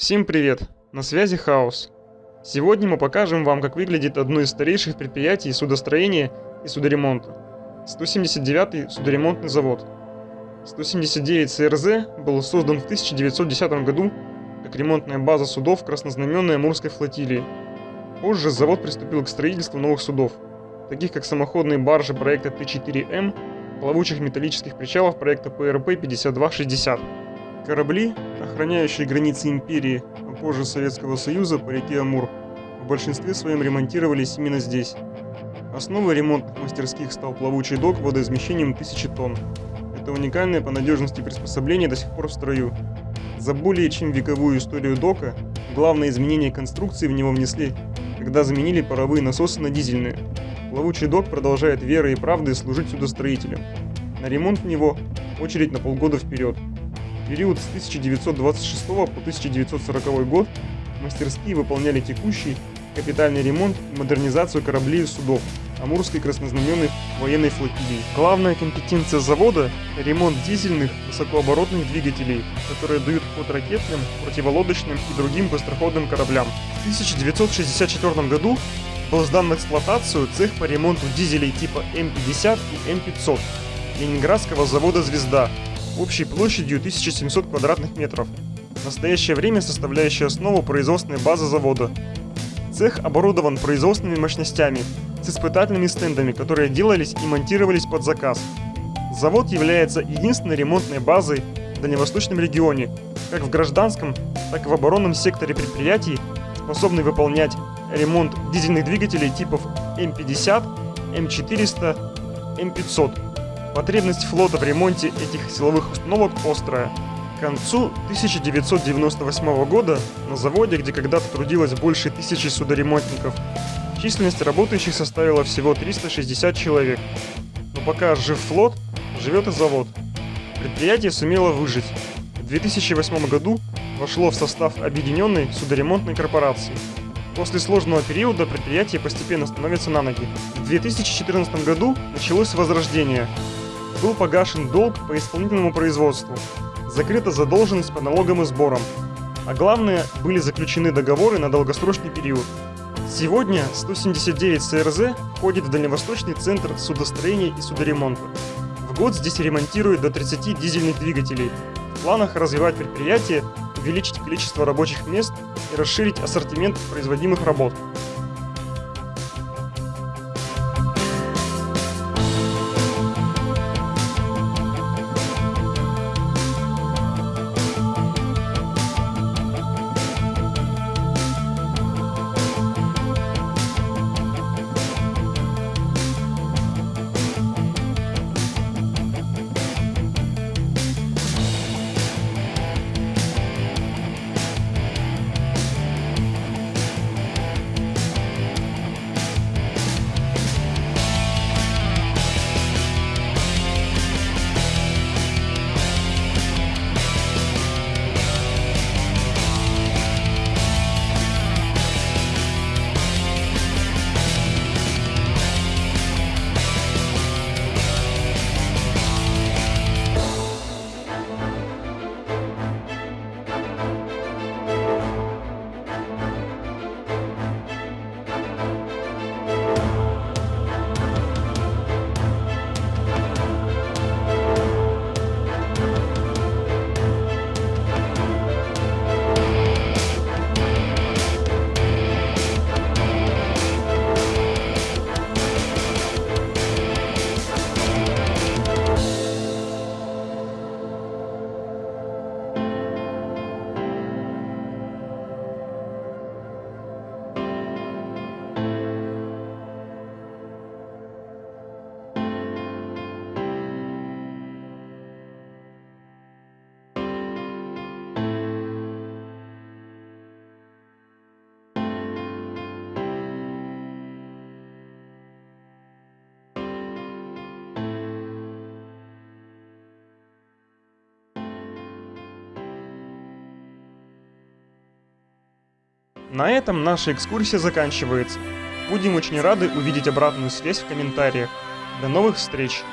Всем привет! На связи Хаос. Сегодня мы покажем вам, как выглядит одно из старейших предприятий судостроения и судоремонта. 179-й судоремонтный завод. 179 СРЗ был создан в 1910 году как ремонтная база судов краснознаменной Амурской флотилии. Позже завод приступил к строительству новых судов, таких как самоходные баржи проекта Т4М, плавучих металлических причалов проекта ПРП-5260. Корабли, охраняющие границы империи, а позже Советского Союза по реке Амур, в большинстве своем ремонтировались именно здесь. Основой ремонтных мастерских стал плавучий док водоизмещением 1000 тонн. Это уникальное по надежности приспособление до сих пор в строю. За более чем вековую историю дока, главное изменение конструкции в него внесли, когда заменили паровые насосы на дизельные. Плавучий док продолжает верой и правдой служить судостроителям. На ремонт в него очередь на полгода вперед период с 1926 по 1940 год мастерские выполняли текущий капитальный ремонт и модернизацию кораблей и судов Амурской краснознаменной военной флотилии. Главная компетенция завода – ремонт дизельных высокооборотных двигателей, которые дают ход ракетным, противолодочным и другим быстроходным кораблям. В 1964 году был сдан в эксплуатацию цех по ремонту дизелей типа М50 и М500 Ленинградского завода «Звезда», общей площадью 1700 квадратных метров, в настоящее время составляющей основу производственной базы завода. Цех оборудован производственными мощностями с испытательными стендами, которые делались и монтировались под заказ. Завод является единственной ремонтной базой в Дальневосточном регионе, как в гражданском, так и в оборонном секторе предприятий, способный выполнять ремонт дизельных двигателей типов М50, М400, М500 Потребность флота в ремонте этих силовых установок острая. К концу 1998 года на заводе, где когда-то трудилось больше тысячи судоремонтников, численность работающих составила всего 360 человек. Но пока жив флот, живет и завод. Предприятие сумело выжить. В 2008 году вошло в состав Объединенной судоремонтной корпорации. После сложного периода предприятие постепенно становится на ноги. В 2014 году началось возрождение, был погашен долг по исполнительному производству, закрыта задолженность по налогам и сборам, а главное, были заключены договоры на долгосрочный период. Сегодня 179 СРЗ входит в Дальневосточный центр судостроения и судоремонта. В год здесь ремонтируют до 30 дизельных двигателей. В планах развивать предприятие, увеличить количество рабочих мест и расширить ассортимент производимых работ. На этом наша экскурсия заканчивается. Будем очень рады увидеть обратную связь в комментариях. До новых встреч!